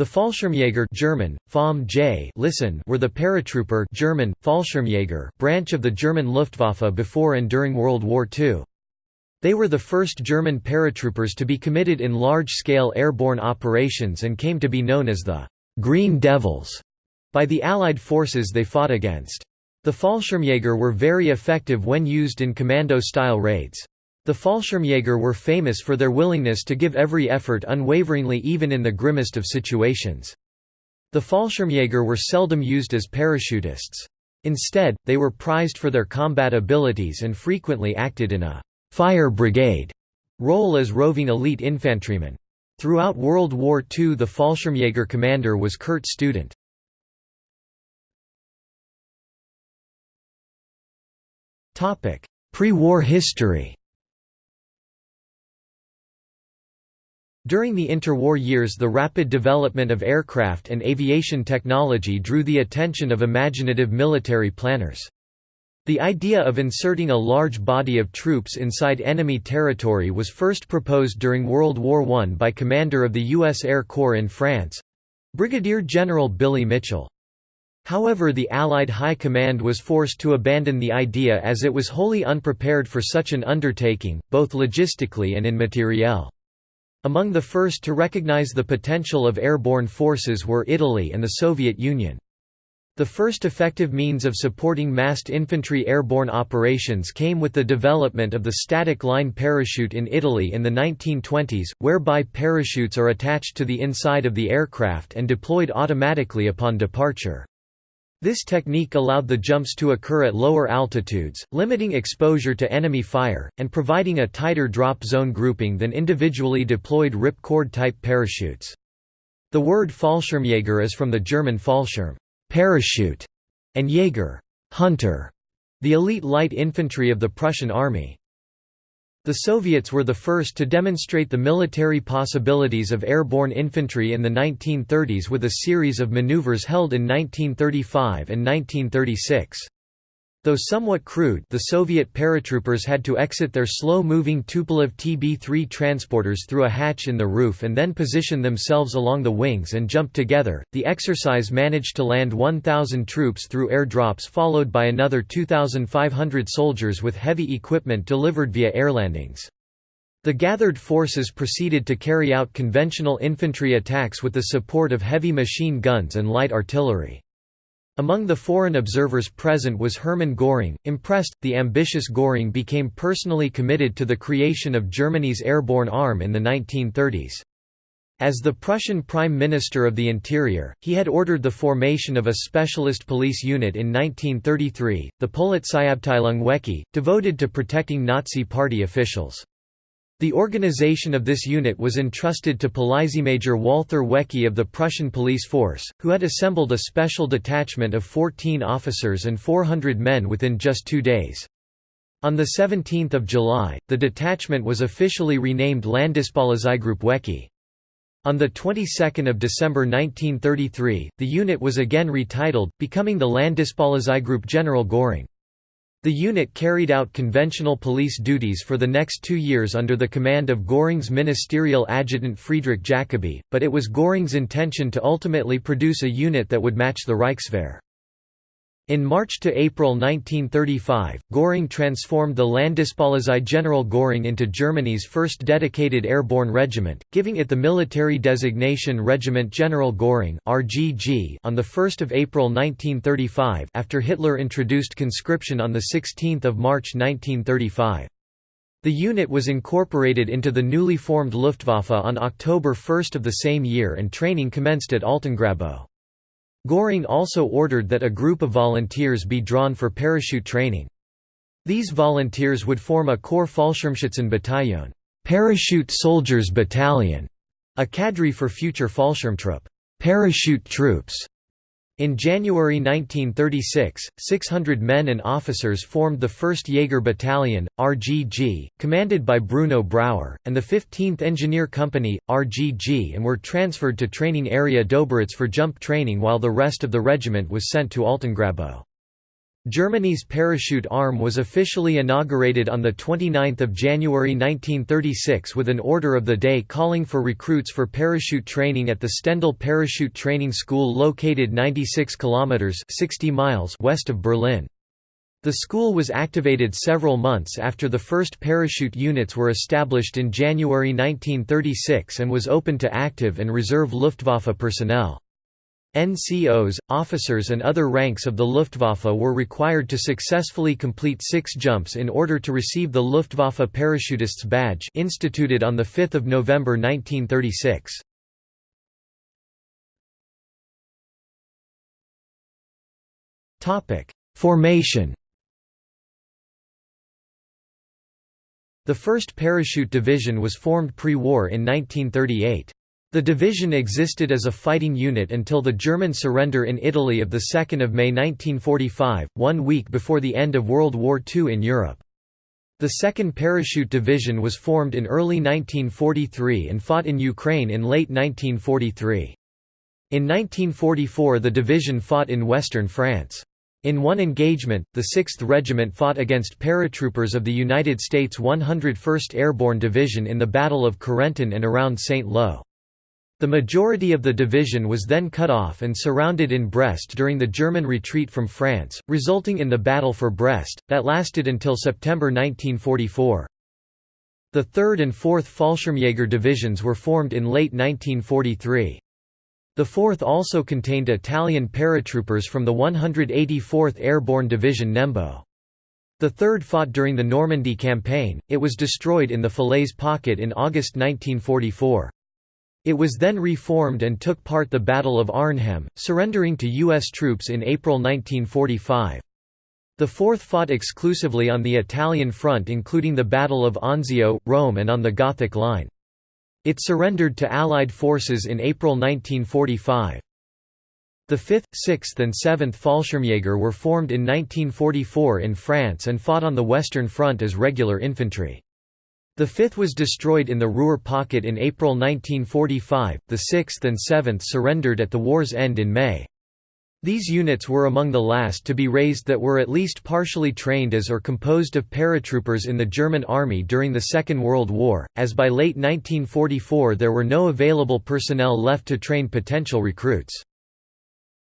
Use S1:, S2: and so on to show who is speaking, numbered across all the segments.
S1: The Fallschirmjäger German, J listen were the paratrooper German, Fallschirmjäger branch of the German Luftwaffe before and during World War II. They were the first German paratroopers to be committed in large-scale airborne operations and came to be known as the «Green Devils» by the Allied forces they fought against. The Fallschirmjäger were very effective when used in commando-style raids. The Fallschirmjäger were famous for their willingness to give every effort unwaveringly even in the grimmest of situations. The Fallschirmjäger were seldom used as parachutists. Instead, they were prized for their combat abilities and frequently acted in a «fire brigade» role as roving elite infantrymen. Throughout World War II the Fallschirmjäger commander was Kurt Student. Pre-war history During the interwar years the rapid development of aircraft and aviation technology drew the attention of imaginative military planners. The idea of inserting a large body of troops inside enemy territory was first proposed during World War I by commander of the U.S. Air Corps in France—Brigadier General Billy Mitchell. However the Allied High Command was forced to abandon the idea as it was wholly unprepared for such an undertaking, both logistically and in materiel. Among the first to recognize the potential of airborne forces were Italy and the Soviet Union. The first effective means of supporting massed infantry airborne operations came with the development of the static line parachute in Italy in the 1920s, whereby parachutes are attached to the inside of the aircraft and deployed automatically upon departure. This technique allowed the jumps to occur at lower altitudes, limiting exposure to enemy fire, and providing a tighter drop zone grouping than individually deployed ripcord type parachutes. The word Fallschirmjäger is from the German Fallschirm parachute", and Jäger hunter", the elite light infantry of the Prussian army. The Soviets were the first to demonstrate the military possibilities of airborne infantry in the 1930s with a series of maneuvers held in 1935 and 1936. Though somewhat crude the Soviet paratroopers had to exit their slow-moving Tupolev TB-3 transporters through a hatch in the roof and then position themselves along the wings and jump together. The exercise managed to land 1,000 troops through airdrops followed by another 2,500 soldiers with heavy equipment delivered via air landings. The gathered forces proceeded to carry out conventional infantry attacks with the support of heavy machine guns and light artillery. Among the foreign observers present was Hermann Göring. Impressed, the ambitious Göring became personally committed to the creation of Germany's airborne arm in the 1930s. As the Prussian Prime Minister of the Interior, he had ordered the formation of a specialist police unit in 1933, the Polizeiabteilung Wecke, devoted to protecting Nazi Party officials. The organization of this unit was entrusted to Polizeimajor Walther Wecke of the Prussian police force, who had assembled a special detachment of 14 officers and 400 men within just two days. On 17 July, the detachment was officially renamed Landespolizeigruppe Wecke. On the 22nd of December 1933, the unit was again retitled, becoming the Landespolizeigruppe General Göring. The unit carried out conventional police duties for the next two years under the command of Göring's ministerial adjutant Friedrich Jacobi, but it was Göring's intention to ultimately produce a unit that would match the Reichswehr. In March to April 1935, Göring transformed the Landespolizei General Göring into Germany's first dedicated airborne regiment, giving it the military designation Regiment General Göring (RGG) on the 1st of April 1935 after Hitler introduced conscription on the 16th of March 1935. The unit was incorporated into the newly formed Luftwaffe on October 1 of the same year and training commenced at Altengrabow. Göring also ordered that a group of volunteers be drawn for parachute training. These volunteers would form a Corps Fallschirmschützen Battalion, Parachute Soldiers Battalion, a cadre for future Fallschirmtruppe, parachute troops, in January 1936, 600 men and officers formed the 1st Jaeger Battalion, RGG, commanded by Bruno Brauer, and the 15th Engineer Company, RGG and were transferred to training area Döberitz for jump training while the rest of the regiment was sent to Altengrabow. Germany's parachute arm was officially inaugurated on 29 January 1936 with an order of the day calling for recruits for parachute training at the Stendal Parachute Training School located 96 kilometers 60 miles west of Berlin. The school was activated several months after the first parachute units were established in January 1936 and was open to active and reserve Luftwaffe personnel. NCOs, officers and other ranks of the Luftwaffe were required to successfully complete six jumps in order to receive the Luftwaffe Parachutists Badge instituted on 5 November 1936. Formation The 1st Parachute Division was formed pre-war in 1938. The division existed as a fighting unit until the German surrender in Italy of 2 May 1945, one week before the end of World War II in Europe. The 2nd Parachute Division was formed in early 1943 and fought in Ukraine in late 1943. In 1944 the division fought in western France. In one engagement, the 6th Regiment fought against paratroopers of the United States 101st Airborne Division in the Battle of Carentan and around St. Lo. The majority of the division was then cut off and surrounded in Brest during the German retreat from France, resulting in the Battle for Brest, that lasted until September 1944. The 3rd and 4th Fallschirmjäger divisions were formed in late 1943. The 4th also contained Italian paratroopers from the 184th Airborne Division Nembo. The 3rd fought during the Normandy campaign, it was destroyed in the Falaise Pocket in August 1944. It was then reformed and took part the Battle of Arnhem, surrendering to U.S. troops in April 1945. The 4th fought exclusively on the Italian front including the Battle of Anzio, Rome and on the Gothic Line. It surrendered to Allied forces in April 1945. The 5th, 6th and 7th Fallschirmjäger were formed in 1944 in France and fought on the Western Front as regular infantry. The 5th was destroyed in the Ruhr pocket in April 1945, the 6th and 7th surrendered at the war's end in May. These units were among the last to be raised that were at least partially trained as or composed of paratroopers in the German army during the Second World War, as by late 1944 there were no available personnel left to train potential recruits.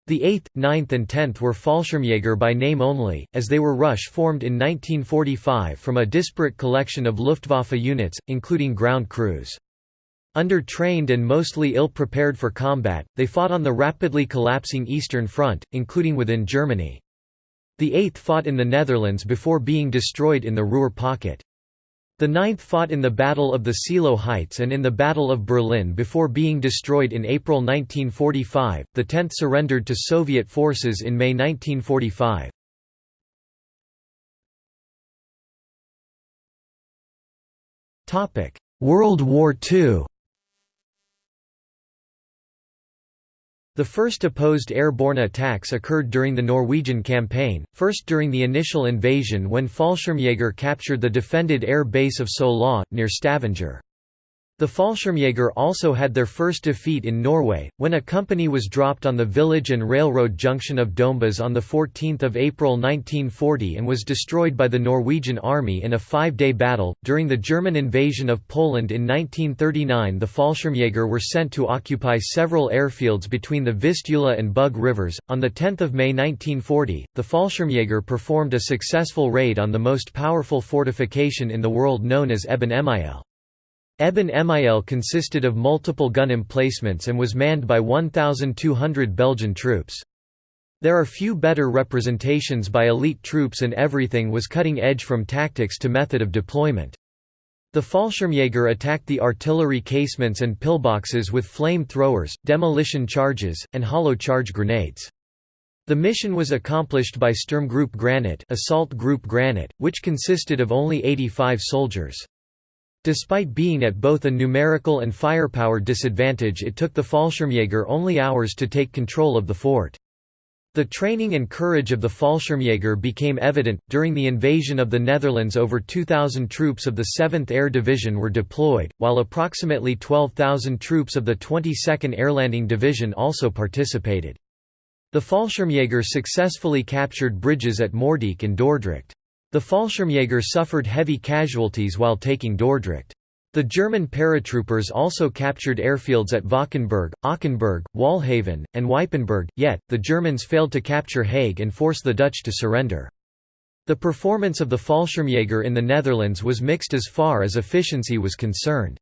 S1: The 8th, 9th and 10th were Fallschirmjäger by name only, as they were Rush formed in 1945 from a disparate collection of Luftwaffe units, including ground crews. Under-trained and mostly ill-prepared for combat, they fought on the rapidly collapsing Eastern Front, including within Germany. The 8th fought in the Netherlands before being destroyed in the Ruhr pocket. The 9th fought in the Battle of the Seelow Heights and in the Battle of Berlin before being destroyed in April 1945. The 10th surrendered to Soviet forces in May 1945. Topic: World War II. The first opposed airborne attacks occurred during the Norwegian campaign, first during the initial invasion when Fallschirmjäger captured the defended air base of Sola, near Stavanger. The Fallschirmjäger also had their first defeat in Norway, when a company was dropped on the village and railroad junction of Dombås on 14 April 1940 and was destroyed by the Norwegian army in a five-day battle. During the German invasion of Poland in 1939 the Fallschirmjäger were sent to occupy several airfields between the Vistula and Bug rivers. On 10 May 1940, the Fallschirmjäger performed a successful raid on the most powerful fortification in the world known as Eben Emael. Eben Emael consisted of multiple gun emplacements and was manned by 1,200 Belgian troops. There are few better representations by elite troops and everything was cutting edge from tactics to method of deployment. The Fallschirmjäger attacked the artillery casements and pillboxes with flame throwers, demolition charges, and hollow charge grenades. The mission was accomplished by Sturmgruppe Granit, Assault Group Granit, which consisted of only 85 soldiers. Despite being at both a numerical and firepower disadvantage it took the Fallschirmjäger only hours to take control of the fort. The training and courage of the Fallschirmjäger became evident. During the invasion of the Netherlands, over 2,000 troops of the 7th Air Division were deployed, while approximately 12,000 troops of the 22nd Airlanding Division also participated. The Fallschirmjäger successfully captured bridges at Moerdijk and Dordrecht. The Fallschirmjäger suffered heavy casualties while taking Dordrecht. The German paratroopers also captured airfields at Valkenburg, Ockenburg, Waalhaven, and Wypenburg, yet, the Germans failed to capture Hague and force the Dutch to surrender. The performance of the Fallschirmjäger in the Netherlands was mixed as far as efficiency was concerned.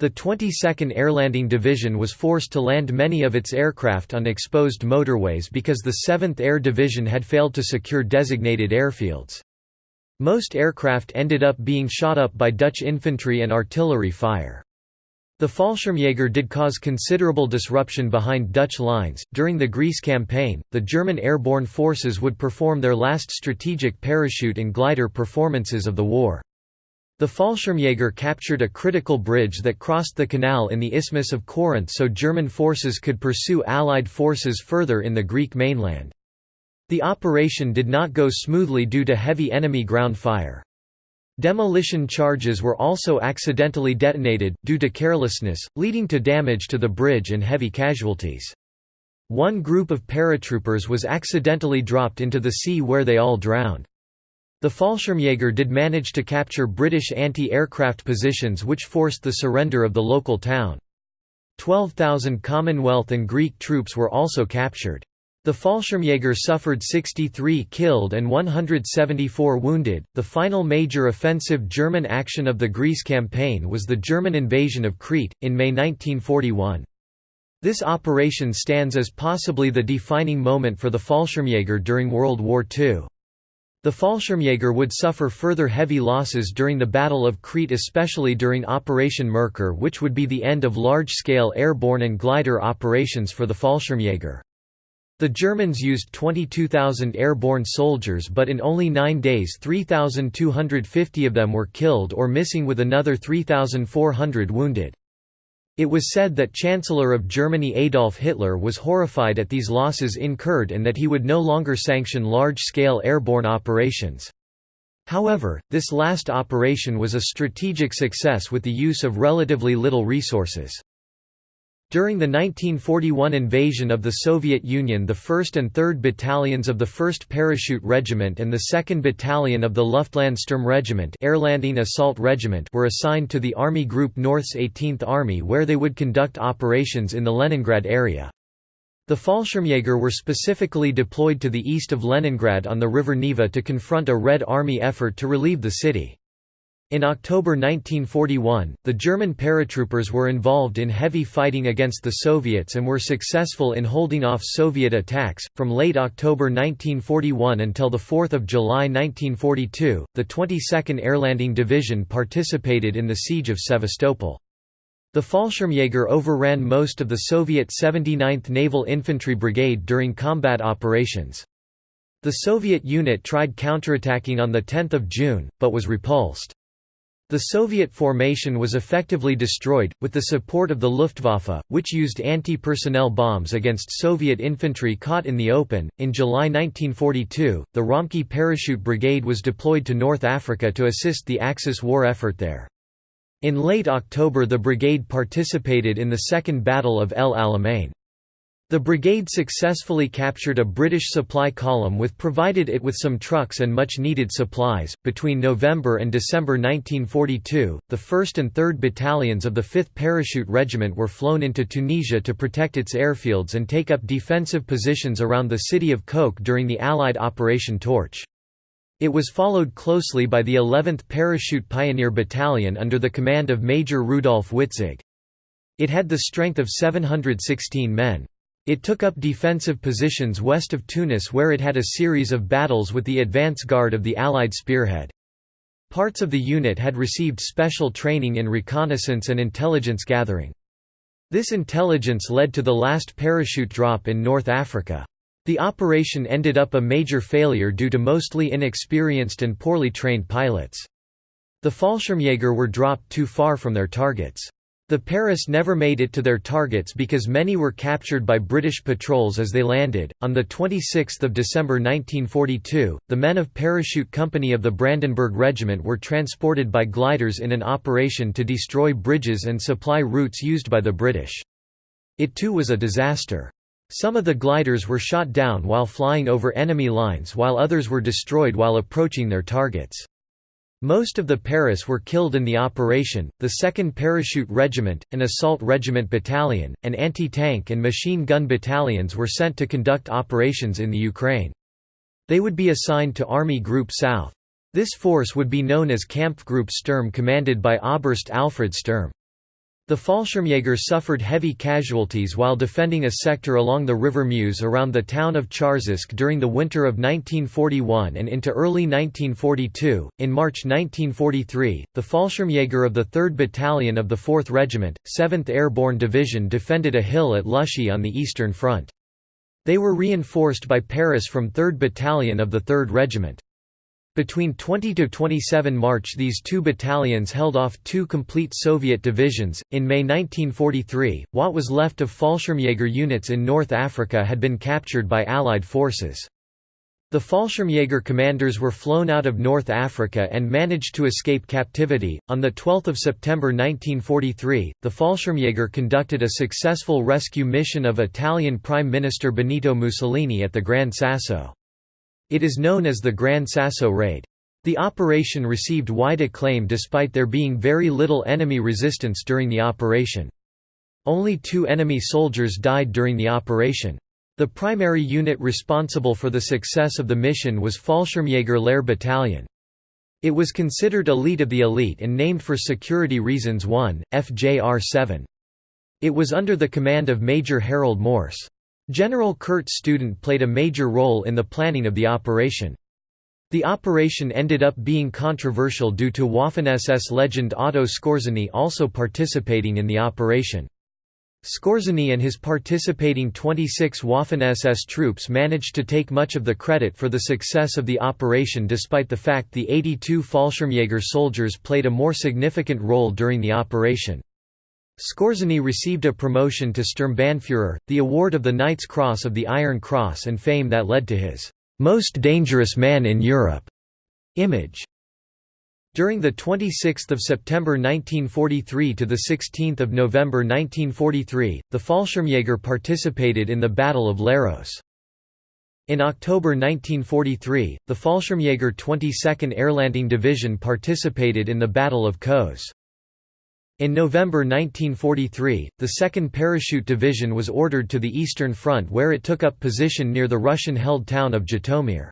S1: The 22nd Airlanding Division was forced to land many of its aircraft on exposed motorways because the 7th Air Division had failed to secure designated airfields. Most aircraft ended up being shot up by Dutch infantry and artillery fire. The Fallschirmjäger did cause considerable disruption behind Dutch lines. During the Greece campaign, the German airborne forces would perform their last strategic parachute and glider performances of the war. The Fallschirmjäger captured a critical bridge that crossed the canal in the Isthmus of Corinth so German forces could pursue Allied forces further in the Greek mainland. The operation did not go smoothly due to heavy enemy ground fire. Demolition charges were also accidentally detonated, due to carelessness, leading to damage to the bridge and heavy casualties. One group of paratroopers was accidentally dropped into the sea where they all drowned. The Fallschirmjäger did manage to capture British anti-aircraft positions which forced the surrender of the local town. 12,000 Commonwealth and Greek troops were also captured. The Fallschirmjäger suffered 63 killed and 174 wounded. The final major offensive German action of the Greece campaign was the German invasion of Crete, in May 1941. This operation stands as possibly the defining moment for the Fallschirmjäger during World War II. The Fallschirmjäger would suffer further heavy losses during the Battle of Crete especially during Operation Merkur which would be the end of large-scale airborne and glider operations for the Fallschirmjäger. The Germans used 22,000 airborne soldiers but in only nine days 3,250 of them were killed or missing with another 3,400 wounded. It was said that Chancellor of Germany Adolf Hitler was horrified at these losses incurred and that he would no longer sanction large-scale airborne operations. However, this last operation was a strategic success with the use of relatively little resources. During the 1941 invasion of the Soviet Union the 1st and 3rd Battalions of the 1st Parachute Regiment and the 2nd Battalion of the Luftlandsturm Regiment Airlanding Assault Regiment were assigned to the Army Group North's 18th Army where they would conduct operations in the Leningrad area. The Fallschirmjäger were specifically deployed to the east of Leningrad on the river Neva to confront a Red Army effort to relieve the city. In October 1941, the German paratroopers were involved in heavy fighting against the Soviets and were successful in holding off Soviet attacks. From late October 1941 until 4 July 1942, the 22nd Airlanding Division participated in the Siege of Sevastopol. The Fallschirmjäger overran most of the Soviet 79th Naval Infantry Brigade during combat operations. The Soviet unit tried counterattacking on 10 June, but was repulsed. The Soviet formation was effectively destroyed, with the support of the Luftwaffe, which used anti personnel bombs against Soviet infantry caught in the open. In July 1942, the Ramcke Parachute Brigade was deployed to North Africa to assist the Axis war effort there. In late October, the brigade participated in the Second Battle of El Alamein. The brigade successfully captured a British supply column with provided it with some trucks and much needed supplies. Between November and December 1942, the 1st and 3rd battalions of the 5th Parachute Regiment were flown into Tunisia to protect its airfields and take up defensive positions around the city of Kouk during the Allied Operation Torch. It was followed closely by the 11th Parachute Pioneer Battalion under the command of Major Rudolf Witzig. It had the strength of 716 men. It took up defensive positions west of Tunis where it had a series of battles with the advance guard of the Allied spearhead. Parts of the unit had received special training in reconnaissance and intelligence gathering. This intelligence led to the last parachute drop in North Africa. The operation ended up a major failure due to mostly inexperienced and poorly trained pilots. The Fallschirmjäger were dropped too far from their targets. The Paras never made it to their targets because many were captured by British patrols as they landed. On the 26th of December 1942, the men of Parachute Company of the Brandenburg Regiment were transported by gliders in an operation to destroy bridges and supply routes used by the British. It too was a disaster. Some of the gliders were shot down while flying over enemy lines while others were destroyed while approaching their targets. Most of the Paras were killed in the operation. The 2nd Parachute Regiment, an assault regiment battalion, and anti-tank and machine gun battalions were sent to conduct operations in the Ukraine. They would be assigned to Army Group South. This force would be known as Kampfgruppe Sturm commanded by Oberst Alfred Sturm. The Fallschirmjäger suffered heavy casualties while defending a sector along the River Mius around the town of Charzisk during the winter of 1941 and into early 1942. In March 1943, the Fallschirmjäger of the 3rd Battalion of the 4th Regiment, 7th Airborne Division defended a hill at Lushy on the Eastern Front. They were reinforced by Paras from 3rd Battalion of the 3rd Regiment. Between 20 to 27 March these two battalions held off two complete Soviet divisions. In May 1943, what was left of Fallschirmjäger units in North Africa had been captured by Allied forces. The Fallschirmjäger commanders were flown out of North Africa and managed to escape captivity. On the 12th of September 1943, the Fallschirmjäger conducted a successful rescue mission of Italian Prime Minister Benito Mussolini at the Gran Sasso. It is known as the Gran Sasso Raid. The operation received wide acclaim despite there being very little enemy resistance during the operation. Only two enemy soldiers died during the operation. The primary unit responsible for the success of the mission was Fallschirmjäger Lehr Battalion. It was considered elite of the elite and named for security reasons 1, FJR-7. It was under the command of Major Harald Mors. General Kurt Student played a major role in the planning of the operation. The operation ended up being controversial due to Waffen-SS legend Otto Skorzeny also participating in the operation. Skorzeny and his participating 26 Waffen-SS troops managed to take much of the credit for the success of the operation despite the fact the 82 Fallschirmjäger soldiers played a more significant role during the operation. Skorzeny received a promotion to Sturmbannführer, the award of the Knight's Cross of the Iron Cross and fame that led to his "'Most Dangerous Man in Europe' image. During the 26th of September 1943 to the 16th of November 1943, the Fallschirmjäger participated in the Battle of Leros. In October 1943, the Fallschirmjäger 22nd Airlanding Division participated in the Battle of Kos. In November 1943, the 2nd Parachute Division was ordered to the Eastern Front where it took up position near the Russian-held town of Zhytomyr.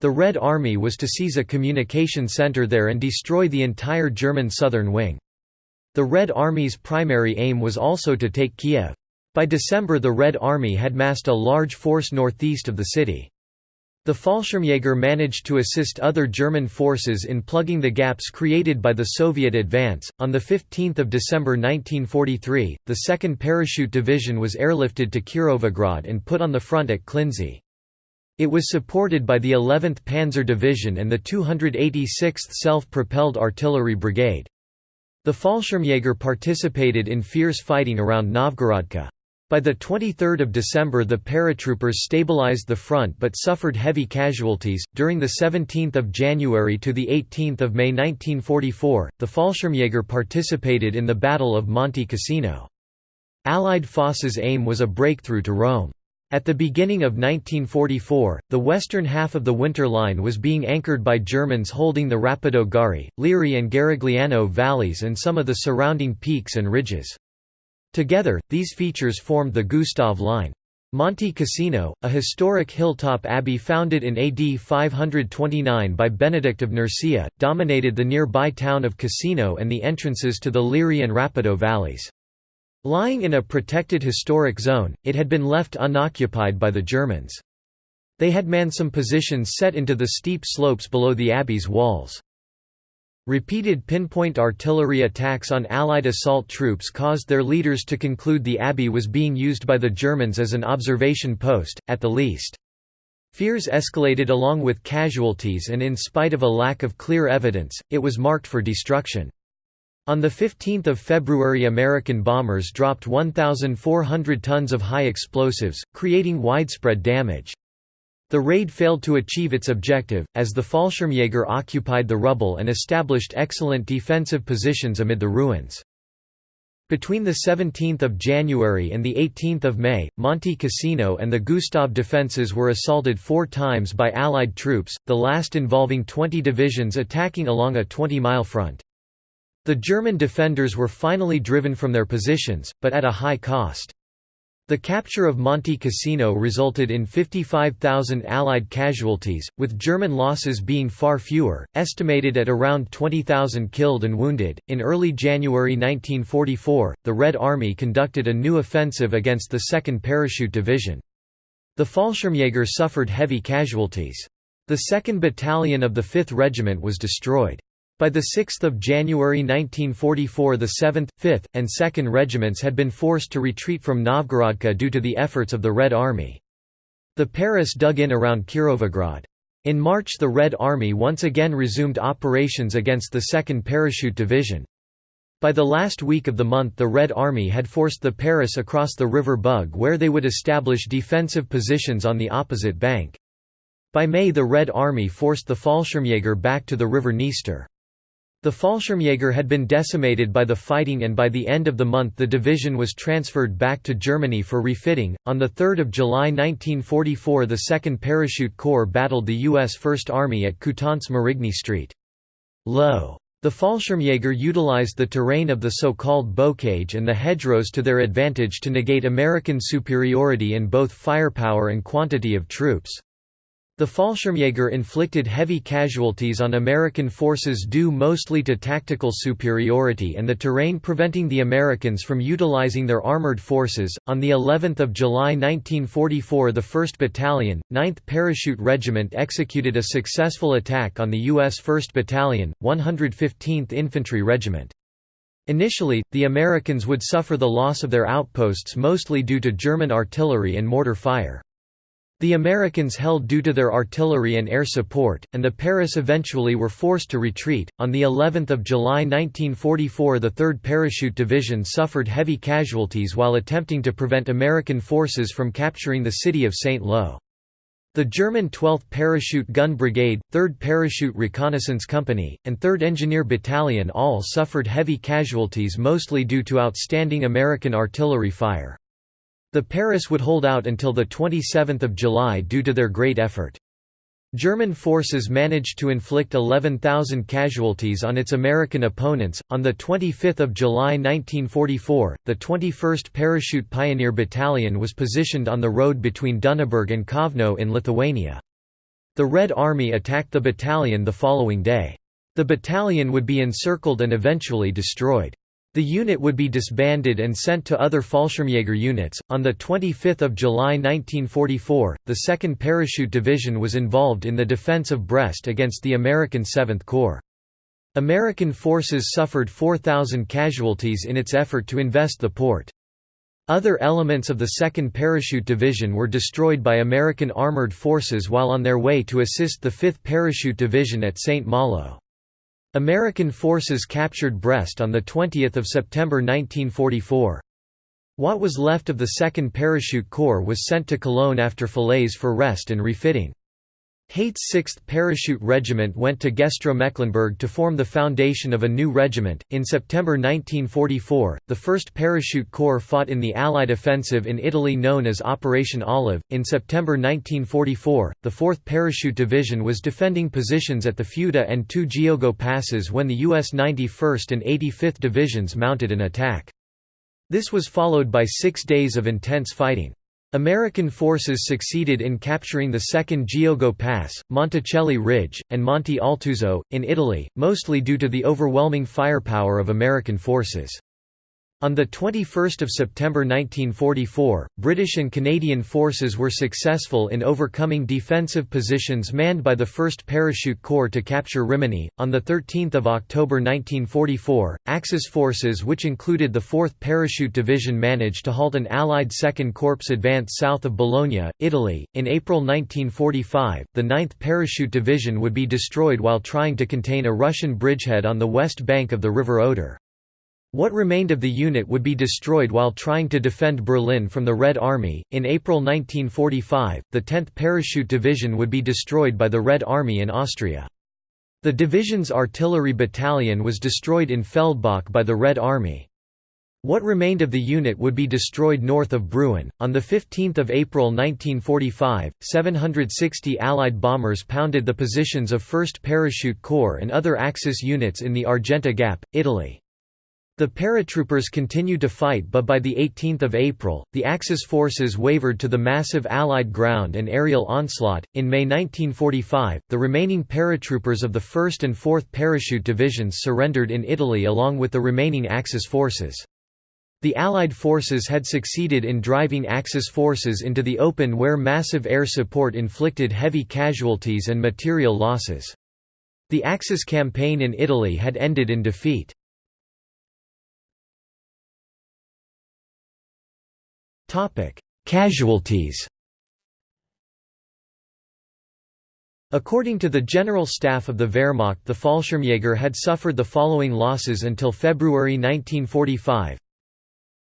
S1: The Red Army was to seize a communication center there and destroy the entire German southern wing. The Red Army's primary aim was also to take Kiev. By December the Red Army had massed a large force northeast of the city. The Fallschirmjäger managed to assist other German forces in plugging the gaps created by the Soviet advance. On the 15th of December 1943, the 2nd Parachute Division was airlifted to Kirovograd and put on the front at Klinzy. It was supported by the 11th Panzer Division and the 286th Self-Propelled Artillery Brigade. The Fallschirmjäger participated in fierce fighting around Novgorodka. By the 23 December the paratroopers stabilized the front but suffered heavy casualties. During the 17th of January to the 18th of May 1944, the Fallschirmjäger participated in the Battle of Monte Cassino. Allied Foss's aim was a breakthrough to Rome. At the beginning of 1944, the western half of the Winter Line was being anchored by Germans holding the Rapido Gari, Liri and Garigliano valleys and some of the surrounding peaks and ridges. Together, these features formed the Gustav Line. Monte Cassino, a historic hilltop abbey founded in AD 529 by Benedict of Nursia, dominated the nearby town of Cassino and the entrances to the Liri and Rapido valleys. Lying in a protected historic zone, it had been left unoccupied by the Germans. They had manned some positions set into the steep slopes below the abbey's walls. Repeated pinpoint artillery attacks on Allied assault troops caused their leaders to conclude the abbey was being used by the Germans as an observation post, at the least. Fears escalated along with casualties and in spite of a lack of clear evidence, it was marked for destruction. On 15 February American bombers dropped 1,400 tons of high explosives, creating widespread damage. The raid failed to achieve its objective, as the Fallschirmjäger occupied the rubble and established excellent defensive positions amid the ruins. Between 17 January and 18 May, Monte Cassino and the Gustav defences were assaulted four times by Allied troops, the last involving 20 divisions attacking along a 20-mile front. The German defenders were finally driven from their positions, but at a high cost. The capture of Monte Cassino resulted in 55,000 Allied casualties, with German losses being far fewer, estimated at around 20,000 killed and wounded. In early January 1944, the Red Army conducted a new offensive against the 2nd Parachute Division. The Fallschirmjäger suffered heavy casualties. The 2nd Battalion of the 5th Regiment was destroyed. By 6 January 1944 the 7th, 5th, and 2nd Regiments had been forced to retreat from Novgorodka due to the efforts of the Red Army. The Paras dug in around Kirovograd. In March the Red Army once again resumed operations against the 2nd Parachute Division. By the last week of the month the Red Army had forced the Paras across the River Bug where they would establish defensive positions on the opposite bank. By May the Red Army forced the Fallschirmjäger back to the River Dniester. The Fallschirmjäger had been decimated by the fighting and by the end of the month the division was transferred back to Germany for refitting. On 3 July 1944 the 2nd Parachute Corps battled the U.S. First Army at Coutances Marigny Street. Low. The Fallschirmjäger utilized the terrain of the so-called bocage and the hedgerows to their advantage to negate American superiority in both firepower and quantity of troops. The Fallschirmjäger inflicted heavy casualties on American forces due mostly to tactical superiority and the terrain preventing the Americans from utilizing their armored forces. On the 11th of July 1944, the 1st Battalion, 9th Parachute Regiment executed a successful attack on the U.S. 1st Battalion, 115th Infantry Regiment. Initially, the Americans would suffer the loss of their outposts mostly due to German artillery and mortar fire. The Americans held due to their artillery and air support, and the Paras eventually were forced to retreat. On the 11th of July 1944, the 3rd Parachute Division suffered heavy casualties while attempting to prevent American forces from capturing the city of. Lo. The German 12th Parachute Gun Brigade, 3rd Parachute Reconnaissance Company, and 3rd Engineer Battalion all suffered heavy casualties mostly due to outstanding American artillery fire. The Paras would hold out until 27 July due to their great effort. German forces managed to inflict 11,000 casualties on its American opponents. On the 25th of July 1944, the 21st Parachute Pioneer Battalion was positioned on the road between Dunnaburg and Kovno in Lithuania. The Red Army attacked the battalion the following day. The battalion would be encircled and eventually destroyed. The unit would be disbanded and sent to other Fallschirmjäger units. On the 25th of July 1944, the 2nd Parachute Division was involved in the defense of Brest against the American 7th Corps. American forces suffered 4,000 casualties in its effort to invest the port. Other elements of the 2nd Parachute Division were destroyed by American armored forces while on their way to assist the 5th Parachute Division at St. Malo. American forces captured Brest on 20 September 1944. What was left of the 2nd Parachute Corps was sent to Cologne after Falaise for rest and refitting. Haight's 6th Parachute Regiment went to Gestra-Mecklenburg to form the foundation of a new regiment. In September 1944, the 1st Parachute Corps fought in the Allied offensive in Italy known as Operation Olive. In September 1944, the 4th Parachute Division was defending positions at the Futa and two Giogo passes when the U.S. 91st and 85th Divisions mounted an attack. This was followed by six days of intense fighting. American forces succeeded in capturing the second Giogo Pass, Monticelli Ridge, and Monte Altuzzo, in Italy, mostly due to the overwhelming firepower of American forces. On 21 September 1944, British and Canadian forces were successful in overcoming defensive positions manned by the 1st Parachute Corps to capture Rimini. On 13 October 1944, Axis forces which included the 4th Parachute Division managed to halt an Allied 2nd Corps advance south of Bologna, Italy. In April 1945, the 9th Parachute Division would be destroyed while trying to contain a Russian bridgehead on the west bank of the River Oder. What remained of the unit would be destroyed while trying to defend Berlin from the Red Army. In April 1945, the 10th Parachute Division would be destroyed by the Red Army in Austria. The division's artillery battalion was destroyed in Feldbach by the Red Army. What remained of the unit would be destroyed north of Bruin. On 15 April 1945, 760 Allied bombers pounded the positions of 1st Parachute Corps and other Axis units in the Argenta Gap, Italy. The paratroopers continued to fight but by 18 April, the Axis forces wavered to the massive Allied ground and aerial onslaught. In May 1945, the remaining paratroopers of the 1st and 4th Parachute Divisions surrendered in Italy along with the remaining Axis forces. The Allied forces had succeeded in driving Axis forces into the open where massive air support inflicted heavy casualties and material losses. The Axis campaign in Italy had ended in defeat. Casualties. According to the General Staff of the Wehrmacht the Fallschirmjäger had suffered the following losses until February 1945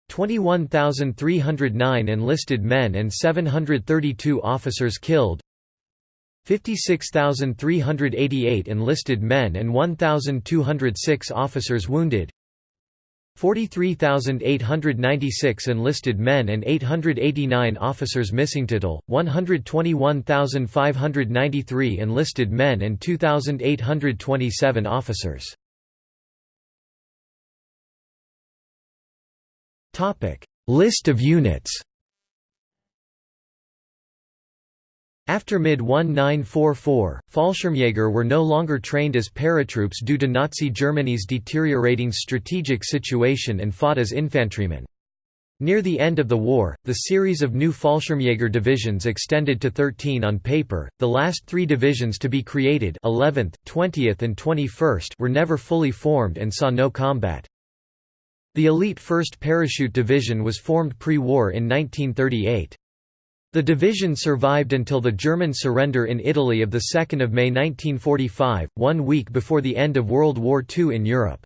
S1: 21,309 enlisted men and 732 officers killed. 56,388 enlisted men and 1,206 officers wounded 43,896 enlisted men and 889 officers missing. Total 121,593 enlisted men and 2,827 officers List of units After mid-1944, Fallschirmjäger were no longer trained as paratroops due to Nazi Germany's deteriorating strategic situation and fought as infantrymen. Near the end of the war, the series of new Fallschirmjäger divisions extended to 13 on paper. The last three divisions to be created 11th, 20th and 21st were never fully formed and saw no combat. The elite 1st Parachute Division was formed pre-war in 1938. The division survived until the German surrender in Italy of 2 May 1945, one week before the end of World War II in Europe.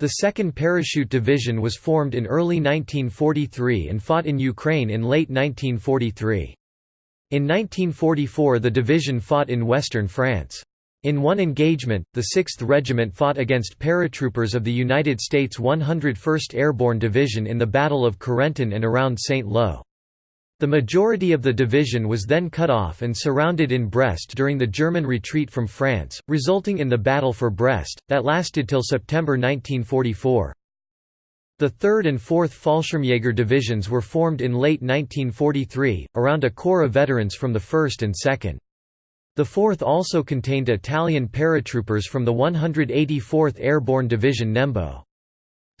S1: The 2nd Parachute Division was formed in early 1943 and fought in Ukraine in late 1943. In 1944 the division fought in western France. In one engagement, the 6th Regiment fought against paratroopers of the United States 101st Airborne Division in the Battle of Carentan and around St. Lo. The majority of the division was then cut off and surrounded in Brest during the German retreat from France, resulting in the Battle for Brest, that lasted till September 1944. The 3rd and 4th Fallschirmjäger divisions were formed in late 1943, around a corps of veterans from the 1st and 2nd. The 4th also contained Italian paratroopers from the 184th Airborne Division Nembo.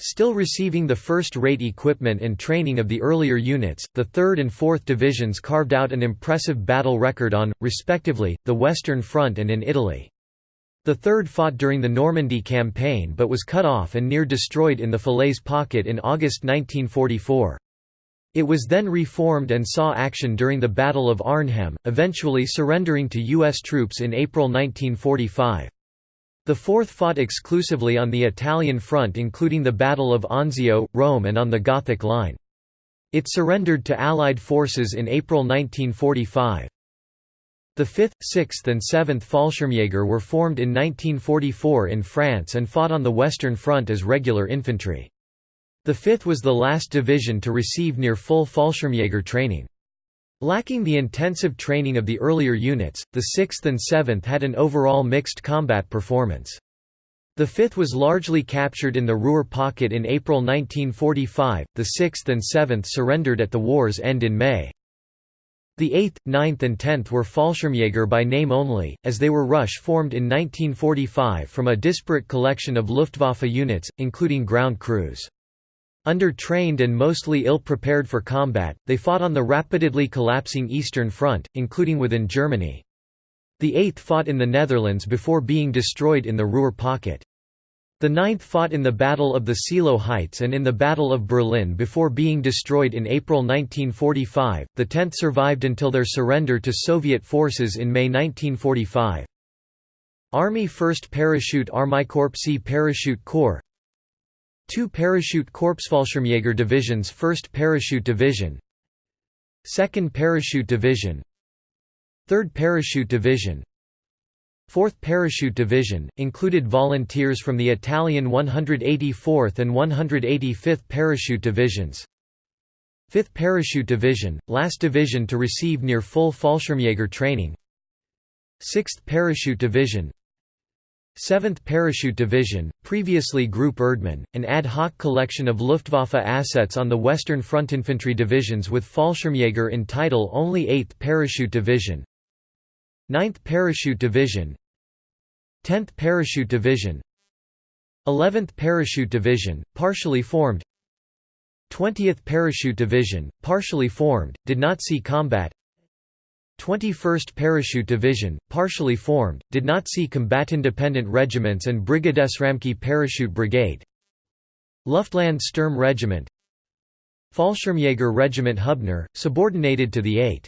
S1: Still receiving the first-rate equipment and training of the earlier units, the 3rd and 4th Divisions carved out an impressive battle record on, respectively, the Western Front and in Italy. The 3rd fought during the Normandy campaign but was cut off and near destroyed in the Falaise Pocket in August 1944. It was then reformed and saw action during the Battle of Arnhem, eventually surrendering to U.S. troops in April 1945. The 4th fought exclusively on the Italian front including the Battle of Anzio, Rome and on the Gothic Line. It surrendered to Allied forces in April 1945. The 5th, 6th and 7th Fallschirmjäger were formed in 1944 in France and fought on the Western Front as regular infantry. The 5th was the last division to receive near full Fallschirmjäger training. Lacking the intensive training of the earlier units, the 6th and 7th had an overall mixed combat performance. The 5th was largely captured in the Ruhr pocket in April 1945, the 6th and 7th surrendered at the war's end in May. The 8th, 9th and 10th were Fallschirmjäger by name only, as they were Rush formed in 1945 from a disparate collection of Luftwaffe units, including ground crews. Under-trained and mostly ill-prepared for combat, they fought on the rapidly collapsing Eastern Front, including within Germany. The 8th fought in the Netherlands before being destroyed in the Ruhr pocket. The 9th fought in the Battle of the Seelow Heights and in the Battle of Berlin before being destroyed in April 1945. The 10th survived until their surrender to Soviet forces in May 1945. Army 1st Parachute Army Corps C Parachute Corps Two Parachute corps Korpsfallschirmjäger Divisions 1st Parachute Division 2nd Parachute Division 3rd Parachute Division 4th Parachute Division, included volunteers from the Italian 184th and 185th Parachute Divisions. 5th Parachute Division, last division to receive near-full Fallschirmjäger training 6th Parachute Division 7th Parachute Division, previously Group Erdmann, an ad hoc collection of Luftwaffe assets on the Western Front infantry divisions with Fallschirmjäger in title only 8th Parachute Division. 9th Parachute Division. 10th Parachute Division. 11th Parachute Division, partially formed. 20th Parachute Division, partially formed, did not see combat 21st Parachute Division, partially formed, did not see combat-independent regiments and Brigades Ramcke Parachute Brigade. Luftland Sturm Regiment. Fallschirmjäger Regiment Hubner, subordinated to the 8.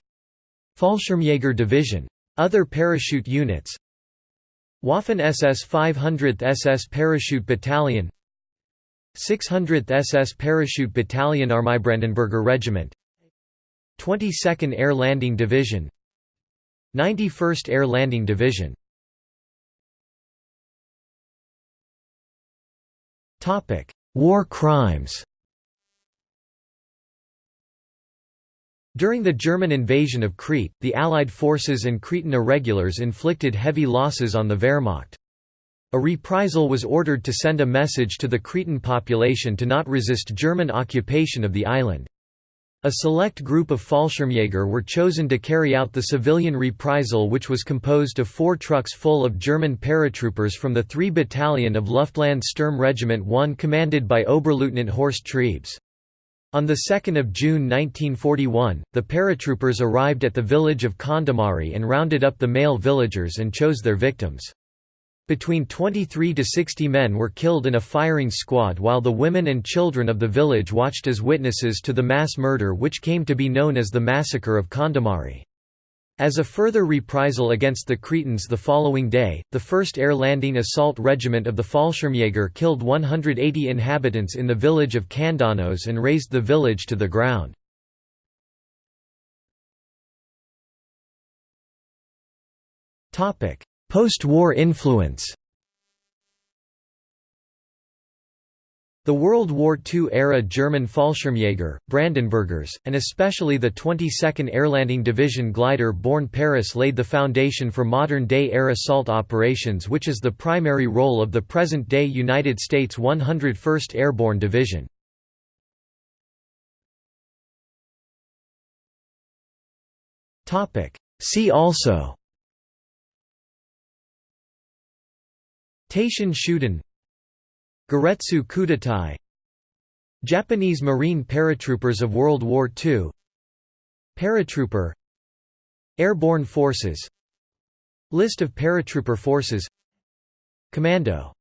S1: Fallschirmjäger Division. Other parachute units. Waffen SS 500th SS Parachute Battalion. 600th SS Parachute Battalion Armeebrandenburger Regiment. 22nd Air Landing Division 91st Air Landing Division War crimes During the German invasion of Crete, the Allied forces and Cretan irregulars inflicted heavy losses on the Wehrmacht. A reprisal was ordered to send a message to the Cretan population to not resist German occupation of the island. A select group of Fallschirmjäger were chosen to carry out the civilian reprisal which was composed of four trucks full of German paratroopers from the 3 Battalion of Luftland Sturm Regiment 1 commanded by Oberleutnant Horst Trebes. On 2 June 1941, the paratroopers arrived at the village of Kondomari and rounded up the male villagers and chose their victims. Between 23 to 60 men were killed in a firing squad while the women and children of the village watched as witnesses to the mass murder which came to be known as the Massacre of Kondomari. As a further reprisal against the Cretans the following day, the 1st Air Landing Assault Regiment of the Fallschirmjäger killed 180 inhabitants in the village of Kandanos and razed the village to the ground. Post-war influence The World War II-era German Fallschirmjäger, Brandenburgers, and especially the 22nd Airlanding Division glider-borne Paras laid the foundation for modern-day air assault operations which is the primary role of the present-day United States 101st Airborne Division. See also Teishin Shudan Giretsu Kuteitai Japanese Marine Paratroopers of World War II Paratrooper Airborne Forces List of paratrooper forces Commando